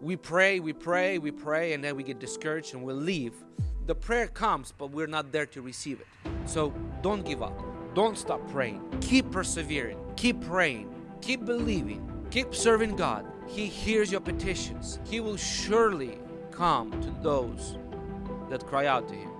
We pray, we pray, we pray, and then we get discouraged and we leave. The prayer comes, but we're not there to receive it. So don't give up. Don't stop praying. Keep persevering. Keep praying. Keep believing. Keep serving God. He hears your petitions. He will surely come to those that cry out to Him.